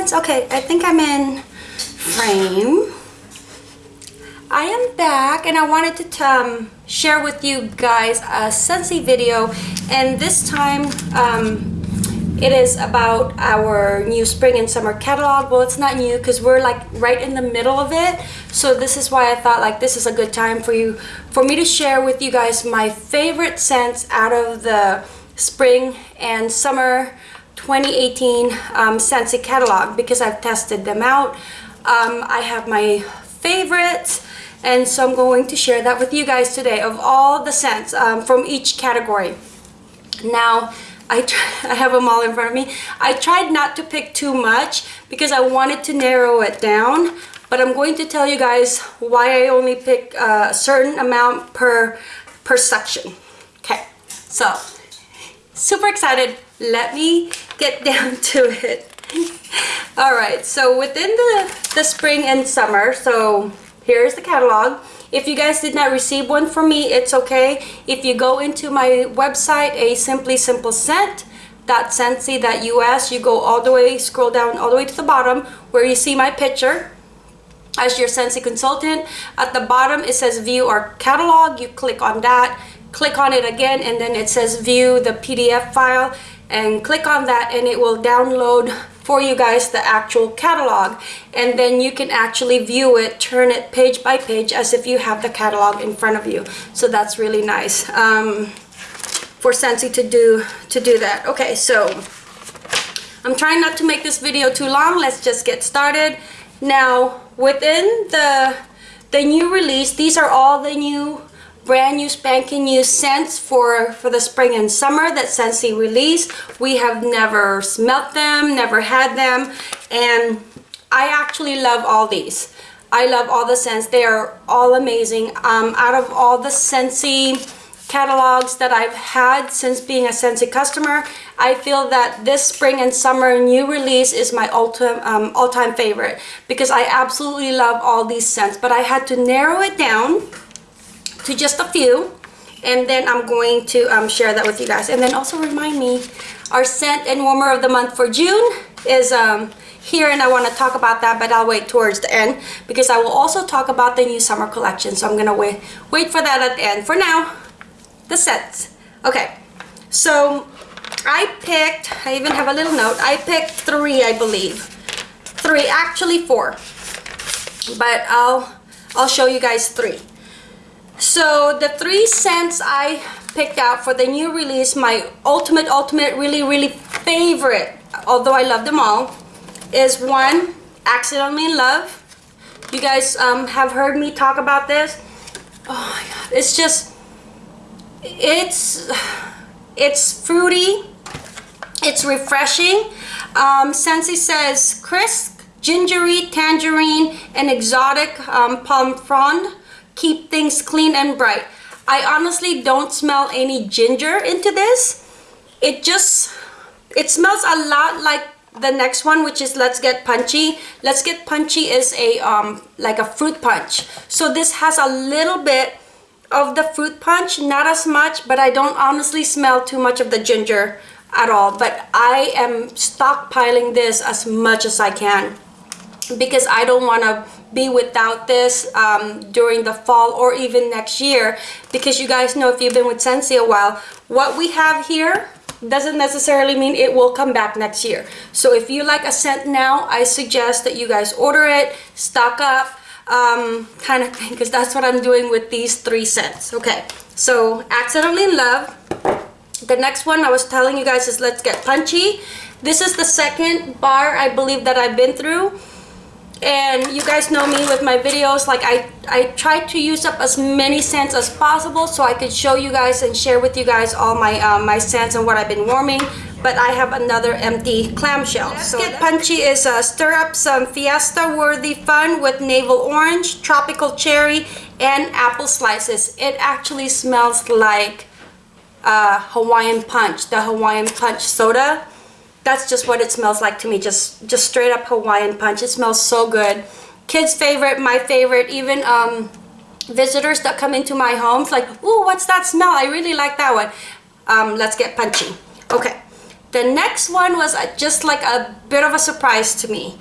sense. Okay, I think I'm in frame. I am back and I wanted to um, share with you guys a Scentsy video and this time um, it is about our new spring and summer catalog. Well, it's not new because we're like right in the middle of it. So this is why I thought like this is a good time for you, for me to share with you guys my favorite scents out of the spring and summer 2018 um, Scentsy catalog because I've tested them out. Um, I have my favorites and so I'm going to share that with you guys today of all the scents um, from each category. Now, I, I have them all in front of me. I tried not to pick too much because I wanted to narrow it down, but I'm going to tell you guys why I only pick a certain amount per, per section. Okay, so super excited. Let me get down to it. all right, so within the, the spring and summer, so here's the catalog. If you guys did not receive one from me, it's okay. If you go into my website, a simply simple scent, us you go all the way scroll down all the way to the bottom where you see my picture as your Scentsy consultant at the bottom it says view our catalog you click on that click on it again and then it says view the PDF file and click on that and it will download for you guys the actual catalog. And then you can actually view it turn it page by page as if you have the catalog in front of you. So that's really nice um, for Scentsy to do to do that. Okay so I'm trying not to make this video too long. Let's just get started. Now within the the new release these are all the new brand new spanking new scents for, for the spring and summer that Scentsy released. We have never smelt them, never had them, and I actually love all these. I love all the scents. They are all amazing. Um, out of all the Scentsy catalogs that I've had since being a Scentsy customer, I feel that this spring and summer new release is my um, all-time favorite because I absolutely love all these scents. But I had to narrow it down to just a few and then I'm going to um, share that with you guys. And then also remind me our scent and warmer of the month for June is um, here and I want to talk about that but I'll wait towards the end because I will also talk about the new summer collection. So I'm gonna wait wait for that at the end. For now the scents. Okay so I picked I even have a little note. I picked three I believe. Three actually four. But I'll I'll show you guys three so the three scents I picked out for the new release, my ultimate, ultimate, really, really favorite, although I love them all, is one, Accidentally in Love. You guys um, have heard me talk about this. Oh my God, it's just, it's, it's fruity, it's refreshing. Um, Scentsy says crisp, gingery, tangerine, and exotic um, palm frond keep things clean and bright. I honestly don't smell any ginger into this. It just, it smells a lot like the next one which is let's get punchy let's get punchy is a um like a fruit punch so this has a little bit of the fruit punch not as much but i don't honestly smell too much of the ginger at all but i am stockpiling this as much as i can because i don't want to be without this um, during the fall or even next year. Because you guys know if you've been with Scentsy a while what we have here doesn't necessarily mean it will come back next year. So if you like a scent now I suggest that you guys order it stock up um, kind of thing because that's what I'm doing with these three scents. Okay so accidentally in love. The next one I was telling you guys is let's get punchy. This is the second bar I believe that I've been through and you guys know me with my videos. Like I I try to use up as many scents as possible so I could show you guys and share with you guys all my um, my scents and what I've been warming. But I have another empty clamshell so Get Punchy is uh, stir up some fiesta worthy fun with navel orange tropical cherry and apple slices. It actually smells like uh, Hawaiian punch the Hawaiian punch soda that's just what it smells like to me. Just just straight up Hawaiian punch. It smells so good. Kids favorite my favorite even um, visitors that come into my homes like oh what's that smell? I really like that one. Um, let's get punchy. Okay. The next one was just like a bit of a surprise to me.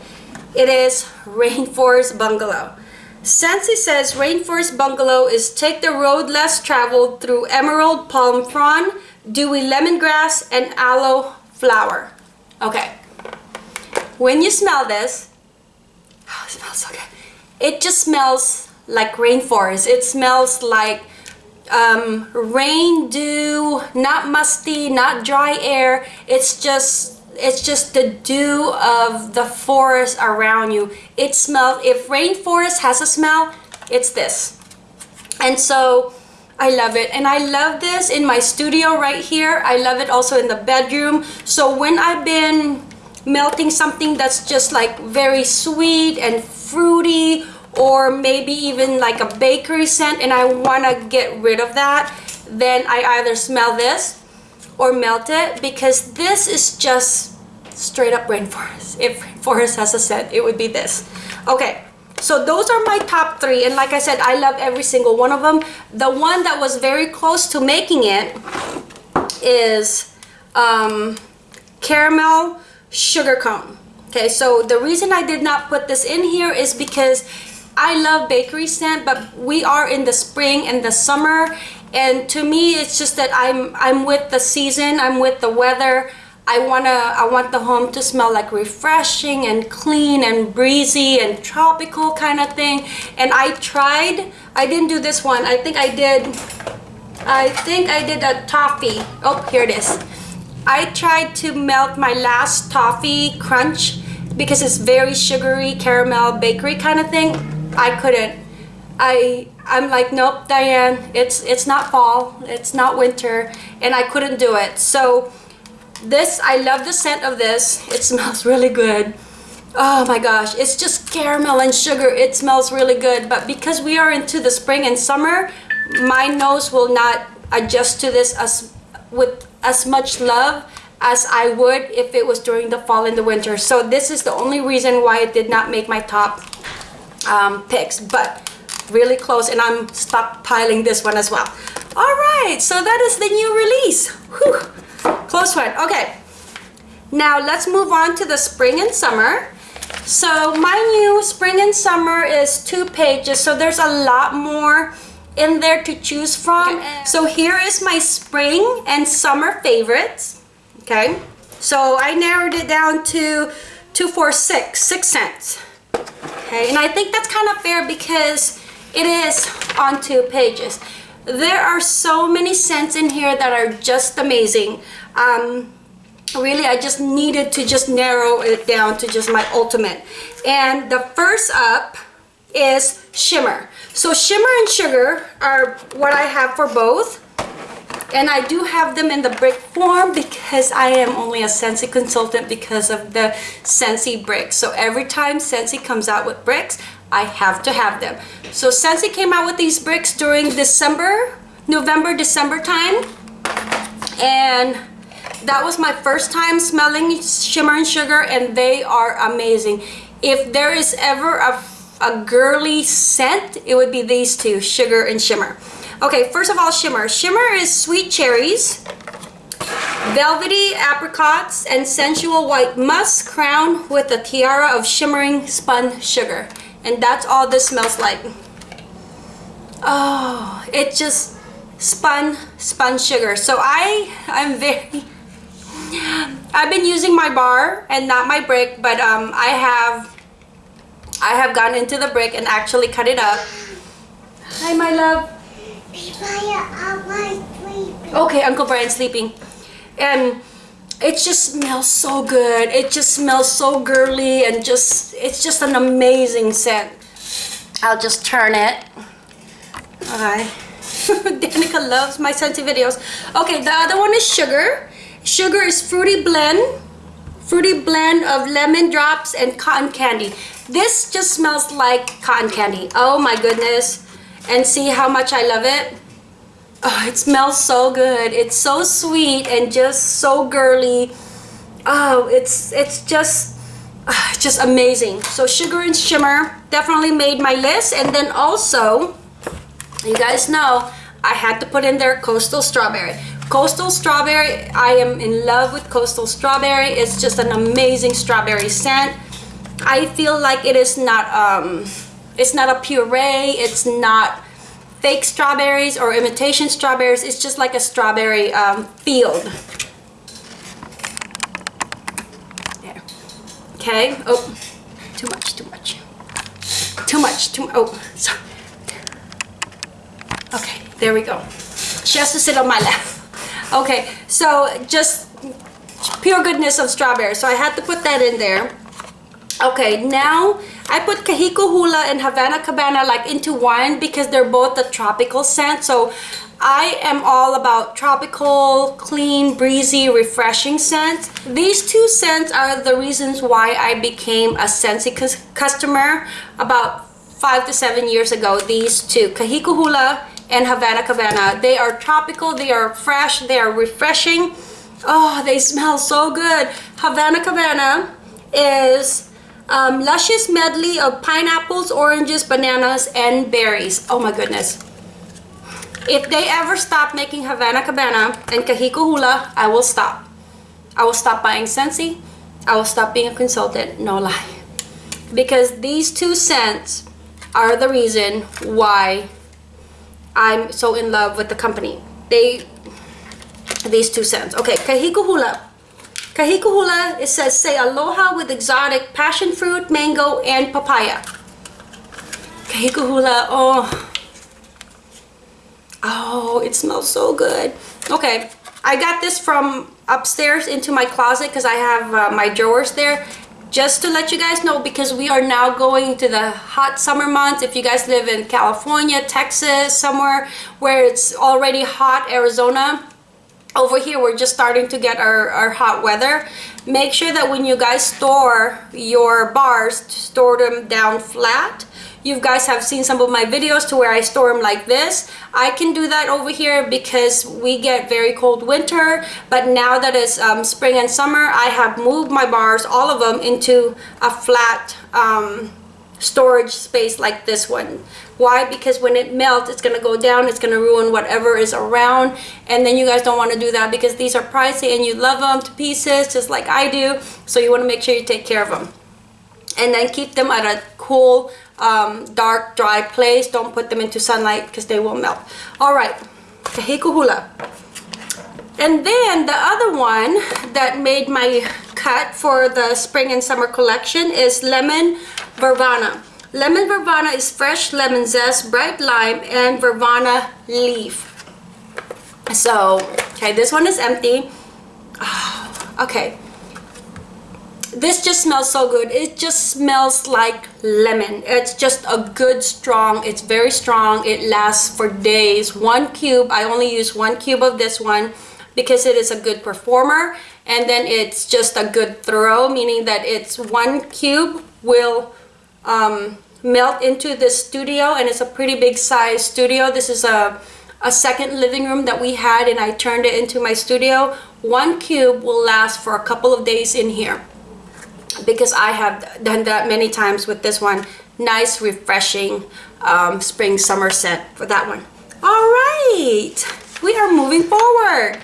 It is Rainforest Bungalow. Scentsy says Rainforest Bungalow is take the road less traveled through emerald palm frond, dewy lemongrass, and aloe flower. Okay. When you smell this, oh, it smells so good. It just smells like rainforest. It smells like um, rain, dew, not musty, not dry air. It's just it's just the dew of the forest around you. It smells. If rainforest has a smell, it's this. And so I love it. And I love this in my studio right here. I love it also in the bedroom. So when I've been melting something that's just like very sweet and fruity or maybe even like a bakery scent and I want to get rid of that, then I either smell this or melt it because this is just straight up rainforest. If rainforest has a scent, it would be this. Okay, so those are my top three. And like I said, I love every single one of them. The one that was very close to making it is um, caramel sugar cone. Okay, so the reason I did not put this in here is because I love bakery scent, but we are in the spring and the summer. And to me, it's just that I'm, I'm with the season, I'm with the weather. I wanna I want the home to smell like refreshing and clean and breezy and tropical kind of thing. And I tried, I didn't do this one. I think I did I think I did a toffee. Oh, here it is. I tried to melt my last toffee crunch because it's very sugary caramel bakery kind of thing. I couldn't. I I'm like nope Diane it's it's not fall it's not winter and I couldn't do it so this, I love the scent of this. It smells really good. Oh my gosh, it's just caramel and sugar. It smells really good. But because we are into the spring and summer, my nose will not adjust to this as with as much love as I would if it was during the fall and the winter. So this is the only reason why it did not make my top um, picks. But really close and I'm stockpiling this one as well. All right, so that is the new release. Whew. Close one. Okay. Now let's move on to the spring and summer. So my new spring and summer is two pages. So there's a lot more in there to choose from. Okay. So here is my spring and summer favorites. Okay. So I narrowed it down to two, four, six, six scents. Okay. And I think that's kind of fair because it is on two pages. There are so many scents in here that are just amazing. Um, really, I just needed to just narrow it down to just my ultimate. And the first up is Shimmer. So Shimmer and Sugar are what I have for both. And I do have them in the brick form because I am only a Scentsy consultant because of the Scentsy bricks. So every time Scentsy comes out with bricks, I have to have them. So Scentsy came out with these bricks during December, November, December time. And that was my first time smelling Shimmer and Sugar and they are amazing. If there is ever a, a girly scent, it would be these two, Sugar and Shimmer. Okay, first of all, Shimmer. Shimmer is sweet cherries, velvety apricots, and sensual white musk crowned with a tiara of shimmering spun sugar and that's all this smells like. Oh it just spun spun sugar. So I I'm very I've been using my bar and not my brick but um I have I have gone into the brick and actually cut it up. Hi my love. Okay Uncle Brian's sleeping. And it just smells so good. It just smells so girly and just it's just an amazing scent. I'll just turn it. Okay Danica loves my scented videos. Okay the other one is sugar. Sugar is fruity blend fruity blend of lemon drops and cotton candy. This just smells like cotton candy. Oh my goodness. And see how much I love it Oh, it smells so good. It's so sweet and just so girly. Oh, it's it's just uh, just amazing. So Sugar and Shimmer definitely made my list. And then also, you guys know, I had to put in there Coastal Strawberry. Coastal Strawberry, I am in love with Coastal Strawberry. It's just an amazing strawberry scent. I feel like it is not, um, it's not a puree, it's not fake strawberries or imitation strawberries. It's just like a strawberry um, field. There. Okay, oh, too much, too much. Too much, too, oh, sorry. Okay, there we go. She has to sit on my lap. Okay, so just pure goodness of strawberry. So I had to put that in there. Okay, now I put Kahiko Hula and Havana Cabana like into one because they're both a tropical scent. So I am all about tropical, clean, breezy, refreshing scents. These two scents are the reasons why I became a Scentsy customer about five to seven years ago. These two, Kahiko Hula and Havana Cabana. They are tropical, they are fresh, they are refreshing. Oh, they smell so good. Havana Cabana is um, luscious medley of pineapples, oranges, bananas, and berries. Oh my goodness. If they ever stop making Havana Cabana and Kahiko Hula, I will stop. I will stop buying Scentsy. I will stop being a consultant. No lie. Because these two scents are the reason why I'm so in love with the company. They, these two scents. Okay, Kahiko Hula. Kahiko Hula, it says, say aloha with exotic passion fruit, mango, and papaya. Kahiko Hula, oh. Oh, it smells so good. Okay, I got this from upstairs into my closet because I have uh, my drawers there just to let you guys know because we are now going to the hot summer months if you guys live in California Texas somewhere where it's already hot Arizona over here we're just starting to get our, our hot weather make sure that when you guys store your bars store them down flat you guys have seen some of my videos to where I store them like this. I can do that over here because we get very cold winter, but now that it's um, spring and summer, I have moved my bars, all of them, into a flat um, storage space like this one. Why? Because when it melts, it's going to go down, it's going to ruin whatever is around, and then you guys don't want to do that because these are pricey and you love them to pieces just like I do, so you want to make sure you take care of them. And then keep them at a cool um, dark, dry place. Don't put them into sunlight because they will melt. All right, Kahiko Hula. And then the other one that made my cut for the spring and summer collection is Lemon Verbena. Lemon Verbena is fresh lemon zest, bright lime, and Verbena leaf. So, okay, this one is empty. Oh, okay, this just smells so good it just smells like lemon it's just a good strong it's very strong it lasts for days one cube i only use one cube of this one because it is a good performer and then it's just a good throw meaning that it's one cube will um, melt into the studio and it's a pretty big size studio this is a a second living room that we had and I turned it into my studio one cube will last for a couple of days in here because I have done that many times with this one. Nice, refreshing um, spring summer scent for that one. All right, we are moving forward.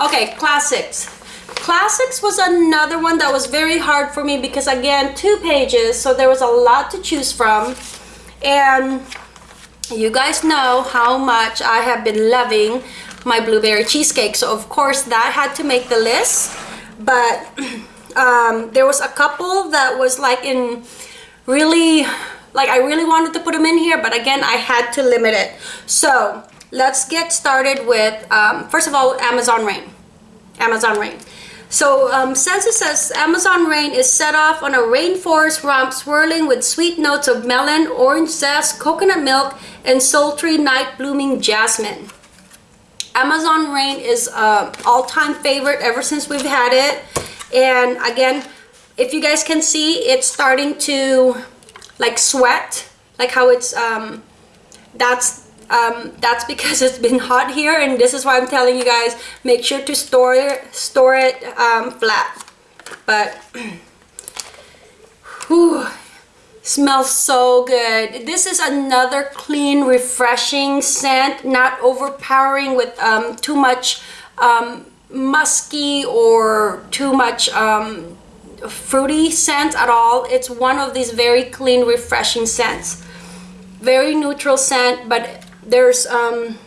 Okay, classics. Classics was another one that was very hard for me because again, two pages, so there was a lot to choose from. And you guys know how much I have been loving my blueberry cheesecake. So of course that had to make the list. But um, there was a couple that was like in really like I really wanted to put them in here but again I had to limit it so let's get started with um, first of all Amazon Rain. Amazon Rain. So um, Scentsy says Amazon Rain is set off on a rainforest romp swirling with sweet notes of melon, orange zest, coconut milk, and sultry night blooming jasmine. Amazon Rain is an all-time favorite ever since we've had it. And again if you guys can see it's starting to like sweat like how it's um that's um that's because it's been hot here and this is why i'm telling you guys make sure to store it store it um flat but whew, smells so good this is another clean refreshing scent not overpowering with um too much um, musky or too much um, fruity scent at all. It's one of these very clean, refreshing scents. Very neutral scent, but there's um,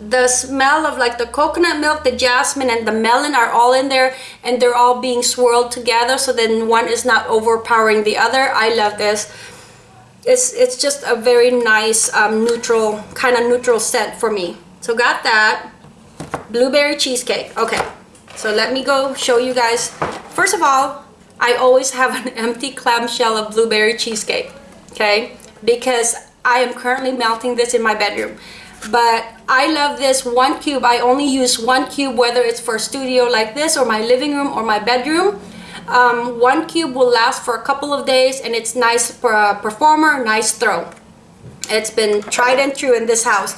the smell of like the coconut milk, the jasmine, and the melon are all in there and they're all being swirled together so then one is not overpowering the other. I love this. It's, it's just a very nice um, neutral, kind of neutral scent for me. So got that. Blueberry cheesecake. Okay, so let me go show you guys. First of all, I always have an empty clamshell of blueberry cheesecake, okay? Because I am currently melting this in my bedroom. But I love this one cube. I only use one cube, whether it's for studio like this or my living room or my bedroom. Um, one cube will last for a couple of days and it's nice for a performer, nice throw. It's been tried and true in this house.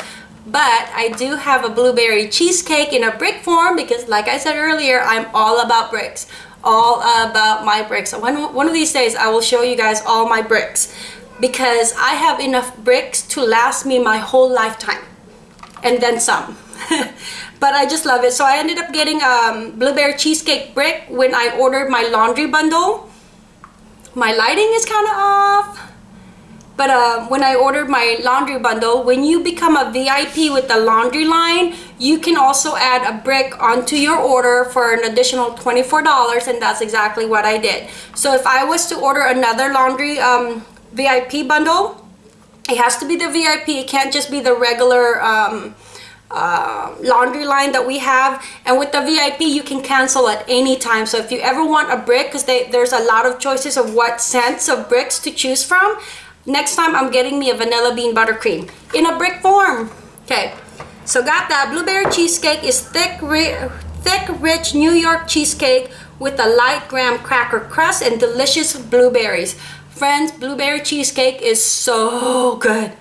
But I do have a blueberry cheesecake in a brick form because like I said earlier, I'm all about bricks all about my bricks. One, one of these days I will show you guys all my bricks because I have enough bricks to last me my whole lifetime and then some. but I just love it. So I ended up getting a um, blueberry cheesecake brick when I ordered my laundry bundle. My lighting is kind of off but uh, when I ordered my laundry bundle, when you become a VIP with the laundry line, you can also add a brick onto your order for an additional $24 and that's exactly what I did. So if I was to order another laundry um, VIP bundle, it has to be the VIP. It can't just be the regular um, uh, laundry line that we have and with the VIP you can cancel at any time so if you ever want a brick because there's a lot of choices of what scents of bricks to choose from Next time I'm getting me a vanilla bean buttercream in a brick form. Okay, so got that. Blueberry cheesecake is thick, ri thick, rich New York cheesecake with a light graham cracker crust and delicious blueberries. Friends, blueberry cheesecake is so good.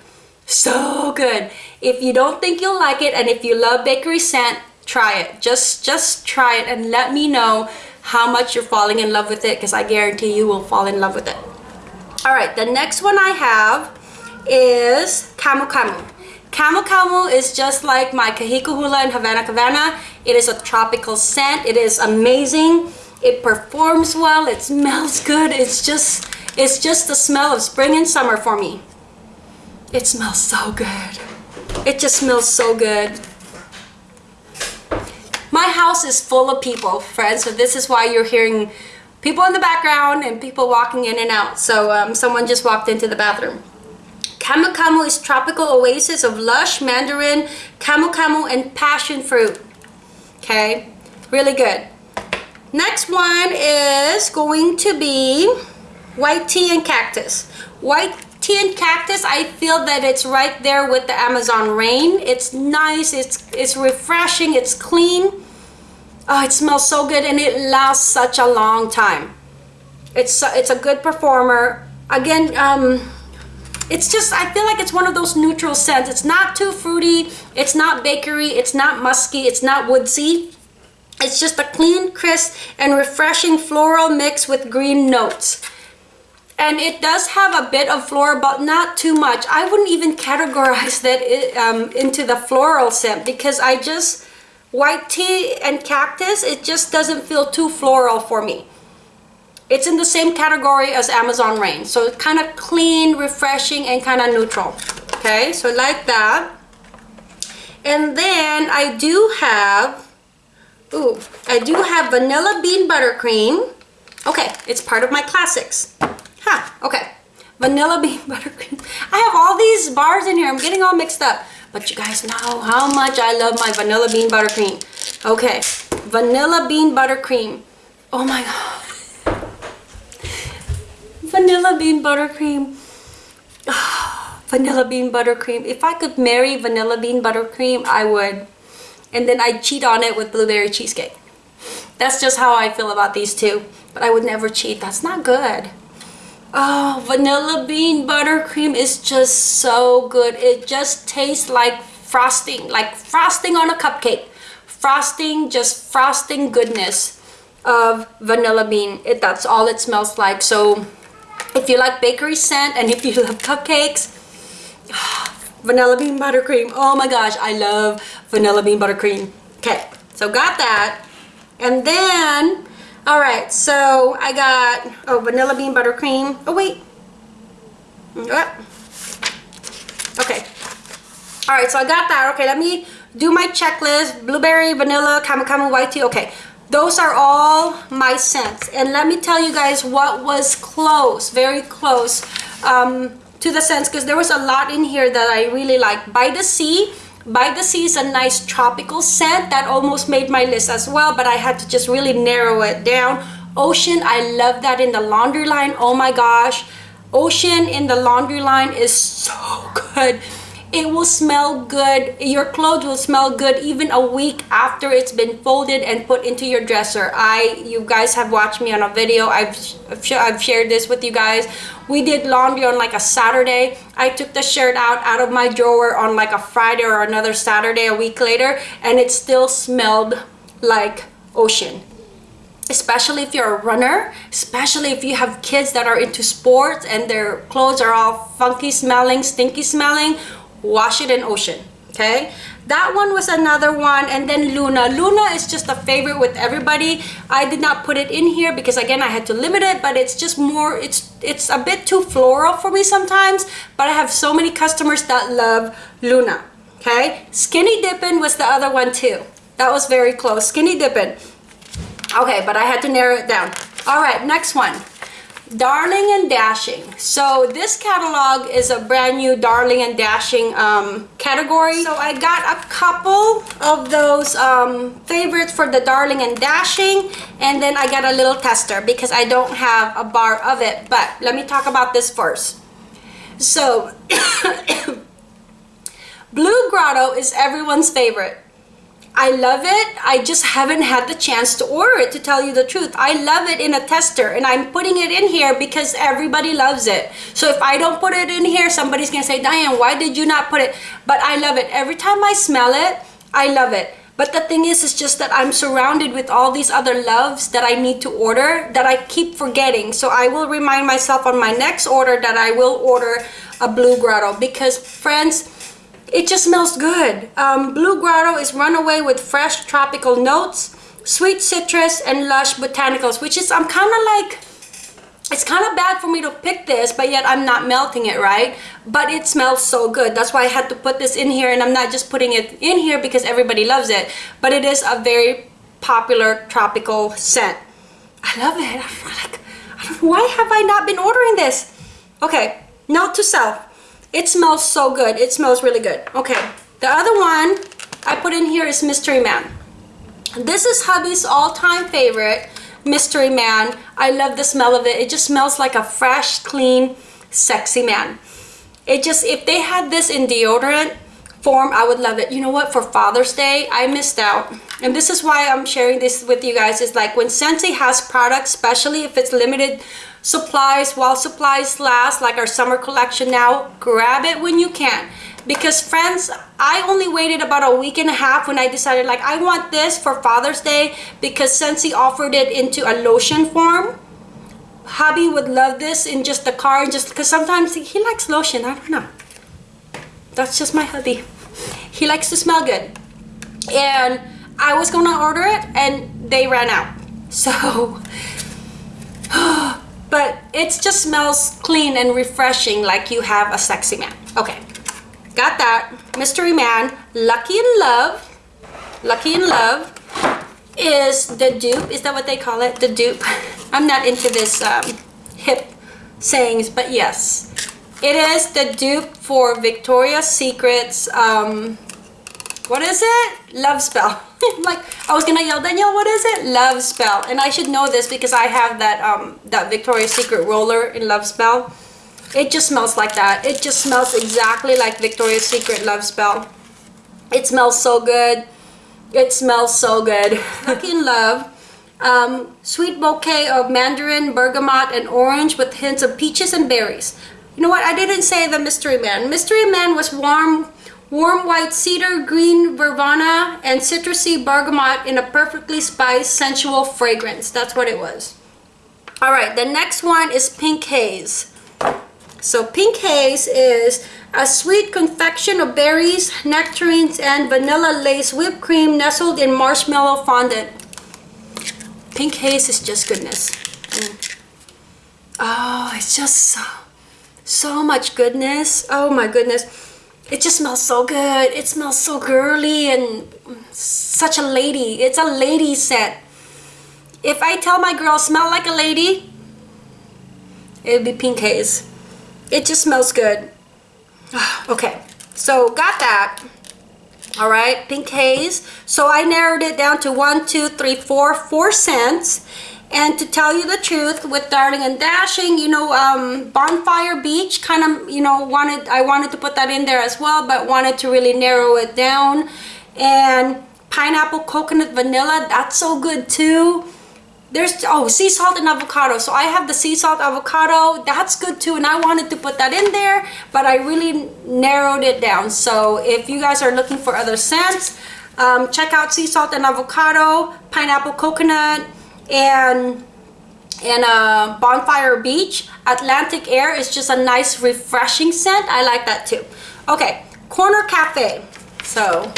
So good. If you don't think you'll like it and if you love bakery scent, try it. Just, just try it and let me know how much you're falling in love with it because I guarantee you will fall in love with it. All right, the next one I have is Camu Camu. Camu Camu is just like my Kahiko Hula in Havana Cabana. It is a tropical scent. It is amazing. It performs well. It smells good. It's just, it's just the smell of spring and summer for me. It smells so good. It just smells so good. My house is full of people, friends, so this is why you're hearing people in the background and people walking in and out. So um, someone just walked into the bathroom. Camu is tropical oasis of lush mandarin, camu, and passion fruit. Okay, really good. Next one is going to be white tea and cactus. White tea and cactus, I feel that it's right there with the Amazon rain. It's nice, it's, it's refreshing, it's clean Oh, it smells so good and it lasts such a long time. It's a, it's a good performer. Again, um, it's just, I feel like it's one of those neutral scents. It's not too fruity. It's not bakery. It's not musky. It's not woodsy. It's just a clean, crisp, and refreshing floral mix with green notes. And it does have a bit of floral, but not too much. I wouldn't even categorize that um, into the floral scent because I just, white tea and cactus, it just doesn't feel too floral for me. It's in the same category as Amazon Rain. So it's kind of clean, refreshing, and kind of neutral. Okay, so like that. And then I do have, ooh, I do have vanilla bean buttercream. Okay, it's part of my classics. Huh, okay. Vanilla bean buttercream. I have all these bars in here. I'm getting all mixed up. But you guys know how much I love my vanilla bean buttercream. Okay, vanilla bean buttercream. Oh my god. vanilla bean buttercream. vanilla bean buttercream. If I could marry vanilla bean buttercream, I would. And then I'd cheat on it with blueberry cheesecake. That's just how I feel about these two. But I would never cheat. That's not good. Oh, vanilla bean buttercream is just so good. It just tastes like frosting, like frosting on a cupcake. Frosting, just frosting goodness of vanilla bean. It, that's all it smells like. So if you like bakery scent and if you love cupcakes, vanilla bean buttercream. Oh my gosh, I love vanilla bean buttercream. Okay, So got that. And then, all right, so I got, oh, vanilla bean buttercream. Oh, wait. What? Okay. All right, so I got that. Okay, let me do my checklist. Blueberry, vanilla, camu, white tea. Okay, those are all my scents. And let me tell you guys what was close, very close um, to the scents because there was a lot in here that I really like. By the Sea. By the Sea is a nice tropical scent that almost made my list as well, but I had to just really narrow it down. Ocean, I love that in the laundry line. Oh my gosh. Ocean in the laundry line is so good it will smell good. Your clothes will smell good even a week after it's been folded and put into your dresser. I you guys have watched me on a video. I've i've shared this with you guys. We did laundry on like a saturday. I took the shirt out out of my drawer on like a friday or another saturday a week later and it still smelled like ocean. Especially if you're a runner especially if you have kids that are into sports and their clothes are all funky smelling stinky smelling wash it in ocean okay? That one was another one and then luna. Luna is just a favorite with everybody. I did not put it in here because again i had to limit it but it's just more it's it's a bit too floral for me sometimes but i have so many customers that love luna okay? Skinny dipping was the other one too. That was very close. Skinny dipping okay but i had to narrow it down. All right next one Darling and Dashing. So this catalog is a brand new Darling and Dashing um, category. So I got a couple of those um, favorites for the Darling and Dashing and then I got a little tester because I don't have a bar of it. But let me talk about this first. So Blue Grotto is everyone's favorite. I love it. I just haven't had the chance to order it to tell you the truth. I love it in a tester and I'm putting it in here because everybody loves it. So if I don't put it in here, somebody's gonna say, Diane, why did you not put it? But I love it. Every time I smell it, I love it. But the thing is, it's just that I'm surrounded with all these other loves that I need to order that I keep forgetting. So I will remind myself on my next order that I will order a Blue Grotto because friends, it just smells good. Um, Blue Grotto is runaway with fresh tropical notes, sweet citrus, and lush botanicals, which is, I'm kind of like, it's kind of bad for me to pick this, but yet I'm not melting it, right? But it smells so good. That's why I had to put this in here, and I'm not just putting it in here because everybody loves it, but it is a very popular tropical scent. I love it. I'm like, why have I not been ordering this? Okay, note to self it smells so good. It smells really good. Okay, the other one I put in here is Mystery Man. This is hubby's all-time favorite, Mystery Man. I love the smell of it. It just smells like a fresh, clean, sexy man. It just, if they had this in deodorant form, I would love it. You know what? For Father's Day, I missed out. And this is why I'm sharing this with you guys. Is like when Scentsy has products, especially if it's limited supplies while supplies last like our summer collection now grab it when you can. Because friends I only waited about a week and a half when I decided like I want this for Father's Day because Scentsy offered it into a lotion form hubby would love this in just the car just because sometimes he, he likes lotion. I don't know. That's just my hubby. He likes to smell good. And I was gonna order it and they ran out. So oh, but it just smells clean and refreshing like you have a sexy man. Okay got that. Mystery man lucky in love. Lucky in love is the dupe. Is that what they call it? The dupe? I'm not into this um, hip sayings but yes. It is the dupe for victoria's secrets um, what is it love spell like I was gonna yell, Danielle, what is it? Love Spell. And I should know this because I have that um that Victoria's Secret roller in Love Spell. It just smells like that. It just smells exactly like Victoria's Secret Love Spell. It smells so good. It smells so good. Lucky in Love. Um, sweet bouquet of mandarin, bergamot, and orange with hints of peaches and berries. You know what? I didn't say the Mystery Man. Mystery Man was warm warm white cedar, green verbena, and citrusy bergamot in a perfectly spiced, sensual fragrance. That's what it was. All right, the next one is Pink Haze. So Pink Haze is a sweet confection of berries, nectarines, and vanilla lace whipped cream nestled in marshmallow fondant. Pink Haze is just goodness. Mm. Oh, it's just so, so much goodness. Oh my goodness. It just smells so good. It smells so girly and such a lady. It's a lady scent. If I tell my girl smell like a lady, it would be Pink Haze. It just smells good. okay, so got that. All right, Pink Haze. So I narrowed it down to one, two, three, four, four scents. And to tell you the truth, with Darling and Dashing, you know, um, Bonfire Beach kind of, you know, wanted, I wanted to put that in there as well, but wanted to really narrow it down. And Pineapple Coconut Vanilla, that's so good too. There's oh sea salt and avocado. So i have the sea salt avocado. That's good too and i wanted to put that in there but i really narrowed it down. So if you guys are looking for other scents um, check out sea salt and avocado pineapple coconut and and uh, bonfire beach atlantic air is just a nice refreshing scent i like that too okay corner cafe so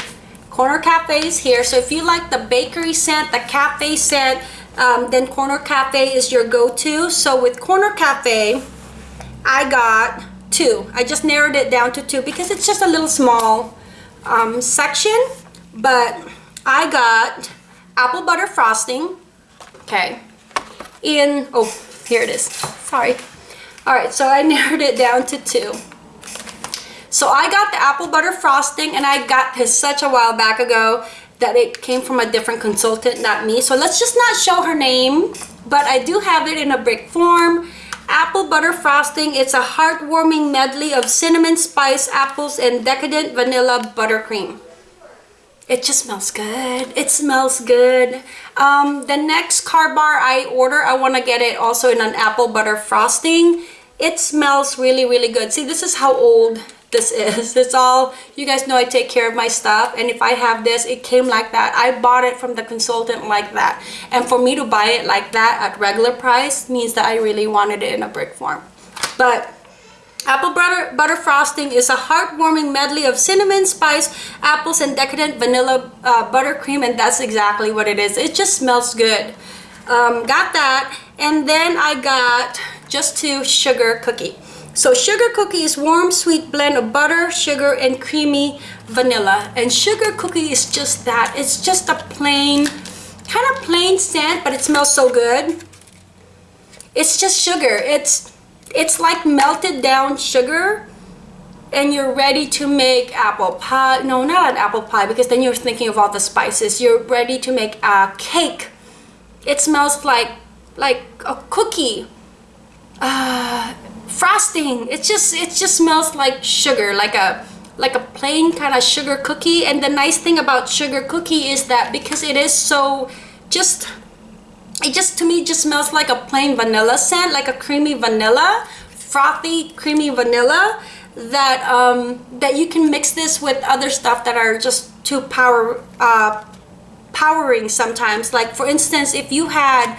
corner cafe is here so if you like the bakery scent the cafe scent um, then Corner Cafe is your go-to. So with Corner Cafe, I got two. I just narrowed it down to two because it's just a little small um, section. But I got apple butter frosting. Okay. In, oh, here it is. Sorry. All right, so I narrowed it down to two. So I got the apple butter frosting and I got this such a while back ago that it came from a different consultant, not me. So let's just not show her name, but I do have it in a brick form. Apple butter frosting. It's a heartwarming medley of cinnamon, spice, apples, and decadent vanilla buttercream. It just smells good. It smells good. Um, the next car bar I order, I want to get it also in an apple butter frosting. It smells really, really good. See, this is how old this is. It's all, you guys know I take care of my stuff and if I have this, it came like that. I bought it from the consultant like that. And for me to buy it like that at regular price means that I really wanted it in a brick form. But Apple butter, butter frosting is a heartwarming medley of cinnamon, spice, apples, and decadent vanilla uh, buttercream, and that's exactly what it is. It just smells good. Um, got that, and then I got just two sugar cookie. So sugar cookie is warm, sweet blend of butter, sugar, and creamy vanilla. And sugar cookie is just that. It's just a plain, kind of plain scent, but it smells so good. It's just sugar. It's, it's like melted down sugar and you're ready to make apple pie. No, not an apple pie because then you're thinking of all the spices. You're ready to make a cake. It smells like, like a cookie. Uh, frosting it just it just smells like sugar like a like a plain kind of sugar cookie and the nice thing about sugar cookie is that because it is so just it just to me just smells like a plain vanilla scent like a creamy vanilla frothy creamy vanilla that um that you can mix this with other stuff that are just too power uh powering sometimes. Like for instance if you had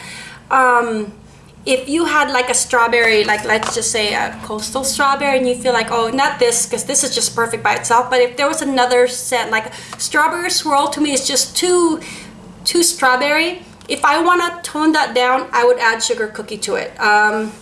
um if you had like a strawberry like let's just say a coastal strawberry and you feel like oh not this because this is just perfect by itself but if there was another scent like strawberry swirl to me is just too too strawberry if I want to tone that down I would add sugar cookie to it. Um,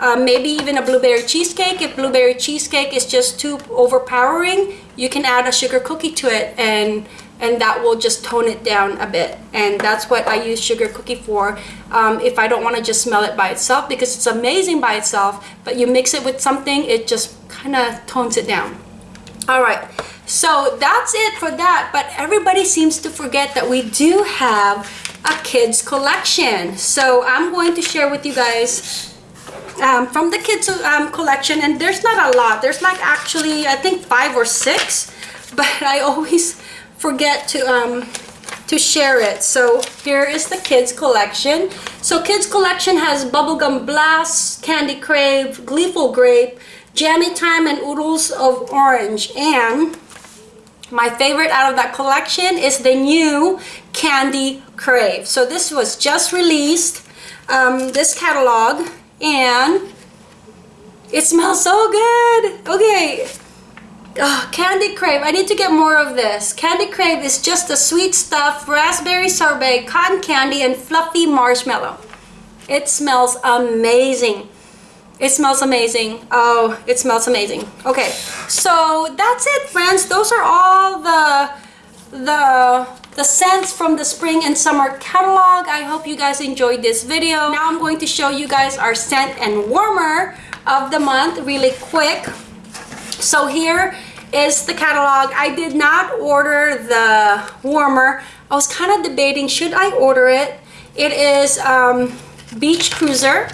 uh, maybe even a blueberry cheesecake. If blueberry cheesecake is just too overpowering you can add a sugar cookie to it and and that will just tone it down a bit. And that's what I use sugar cookie for. Um, if I don't want to just smell it by itself because it's amazing by itself but you mix it with something it just kind of tones it down. All right. So that's it for that but everybody seems to forget that we do have a kids collection. So I'm going to share with you guys um, from the kids um, collection and there's not a lot. There's like actually I think five or six but I always forget to um to share it. So here is the kids collection. So kids collection has bubblegum blast candy crave gleeful grape jammy time and oodles of orange. And my favorite out of that collection is the new candy crave so this was just released um, this catalog and It smells so good. Okay. Oh, Candy Crave. I need to get more of this. Candy Crave is just a sweet stuff, raspberry sorbet, cotton candy, and fluffy marshmallow. It smells amazing. It smells amazing. Oh, it smells amazing. Okay, so that's it, friends. Those are all the the the scents from the spring and summer catalog. I hope you guys enjoyed this video. Now I'm going to show you guys our scent and warmer of the month really quick. So here is the catalog. I did not order the warmer. I was kind of debating, should I order it? It is um, Beach Cruiser.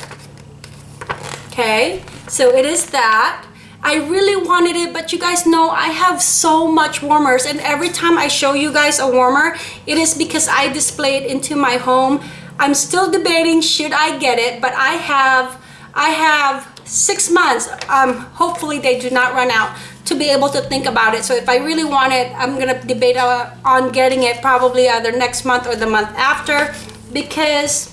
Okay, so it is that. I really wanted it, but you guys know I have so much warmers and every time I show you guys a warmer, it is because I display it into my home. I'm still debating should I get it, but I have I have six months. Um, hopefully they do not run out to be able to think about it. So if I really want it, I'm gonna debate uh, on getting it probably either next month or the month after because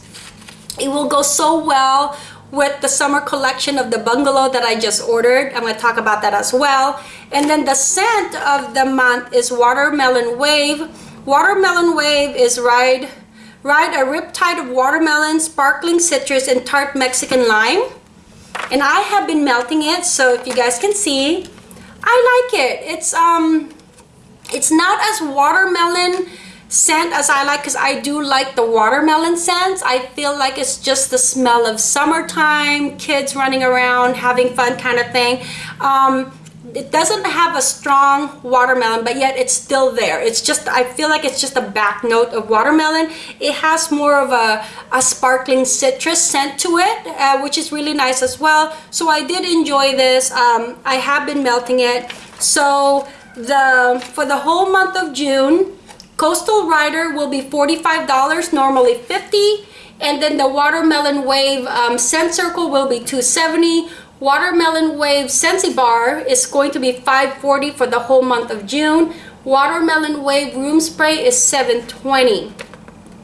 it will go so well with the summer collection of the bungalow that I just ordered. I'm going to talk about that as well. And then the scent of the month is Watermelon Wave. Watermelon Wave is ride, ride a riptide of watermelon, sparkling citrus, and tart Mexican lime. And I have been melting it, so if you guys can see, I like it. It's um, it's not as watermelon scent as I like because I do like the watermelon scents. I feel like it's just the smell of summertime, kids running around, having fun kind of thing. Um, it doesn't have a strong watermelon, but yet it's still there. It's just, I feel like it's just a back note of watermelon. It has more of a, a sparkling citrus scent to it, uh, which is really nice as well. So I did enjoy this. Um, I have been melting it. So the for the whole month of June, Coastal Rider will be $45, normally 50 and then the Watermelon Wave um, Scent Circle will be 270 Watermelon Wave Scentsy Bar is going to be 540 for the whole month of June. Watermelon Wave Room Spray is 720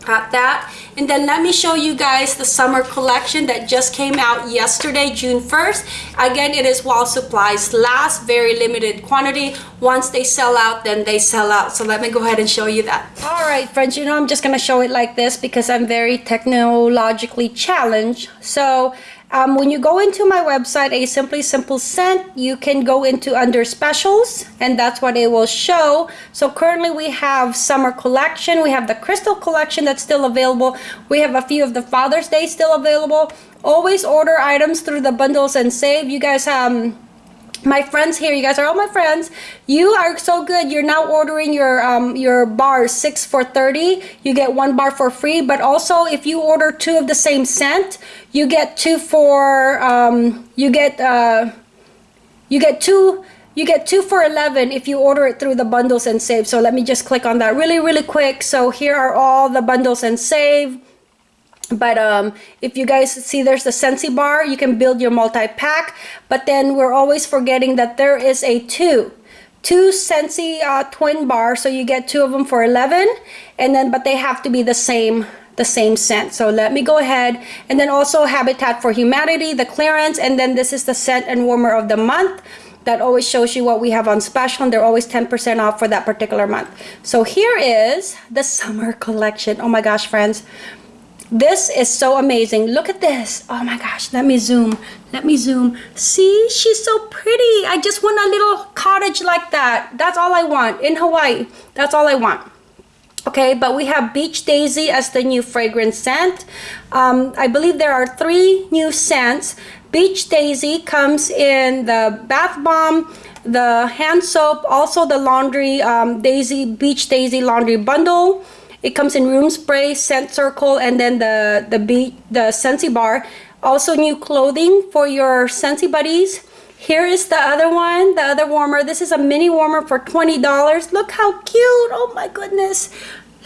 got that and then let me show you guys the summer collection that just came out yesterday June 1st again it is while supplies last very limited quantity. Once they sell out then they sell out. So let me go ahead and show you that. All right friends you know I'm just gonna show it like this because I'm very technologically challenged. So um, when you go into my website, A Simply Simple Scent, you can go into under specials and that's what it will show. So currently we have summer collection. We have the crystal collection that's still available. We have a few of the Father's Day still available. Always order items through the bundles and save. You guys, um, my friends here you guys are all my friends. You are so good. You're now ordering your um your bars six for 30 you get one bar for free but also if you order two of the same scent you get two for um you get uh you get two you get two for 11 if you order it through the bundles and save. So let me just click on that really really quick. So here are all the bundles and save but um, if you guys see there's the Scentsy bar you can build your multi-pack. But then we're always forgetting that there is a two. Two Scentsy uh, twin bar so you get two of them for 11 and then but they have to be the same the same scent. So let me go ahead and then also Habitat for Humanity the clearance and then this is the scent and warmer of the month. That always shows you what we have on special and they're always 10% off for that particular month. So here is the summer collection. Oh my gosh friends this is so amazing. Look at this. Oh my gosh. Let me zoom. Let me zoom. See, she's so pretty. I just want a little cottage like that. That's all I want in Hawaii. That's all I want. Okay, but we have Beach Daisy as the new fragrance scent. Um, I believe there are three new scents. Beach Daisy comes in the bath bomb, the hand soap, also the laundry um, Daisy Beach Daisy laundry bundle. It comes in room spray, scent circle, and then the, the, beat, the Scentsy bar. Also new clothing for your Scentsy buddies. Here is the other one, the other warmer. This is a mini warmer for $20. Look how cute. Oh my goodness.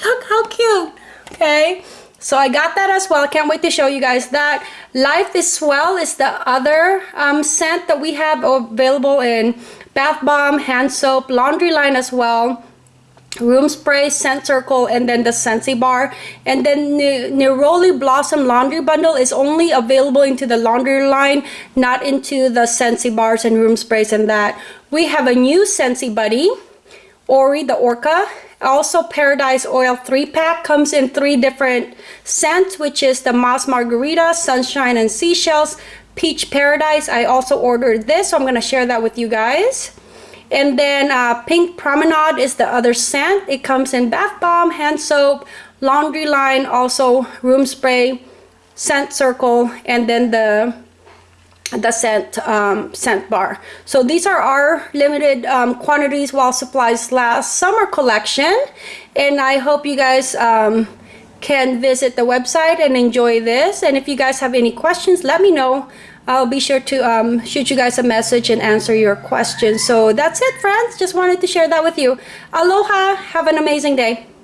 Look how cute. Okay. So I got that as well. Can't wait to show you guys that. Life is Swell is the other um, scent that we have available in bath bomb, hand soap, laundry line as well. Room spray scent circle and then the Scentsy bar. And then the Neroli Blossom laundry bundle is only available into the laundry line not into the Scentsy bars and room sprays and that. We have a new Scentsy buddy Ori the Orca. Also Paradise Oil 3 pack comes in three different scents which is the Moss Margarita Sunshine and Seashells. Peach Paradise I also ordered this so I'm gonna share that with you guys and then uh, Pink Promenade is the other scent. It comes in bath bomb, hand soap, laundry line, also room spray, scent circle, and then the the scent um, scent bar. So these are our limited um, quantities while supplies last summer collection. And I hope you guys um, can visit the website and enjoy this. And if you guys have any questions, let me know. I'll be sure to um, shoot you guys a message and answer your questions. So that's it, friends. Just wanted to share that with you. Aloha. Have an amazing day.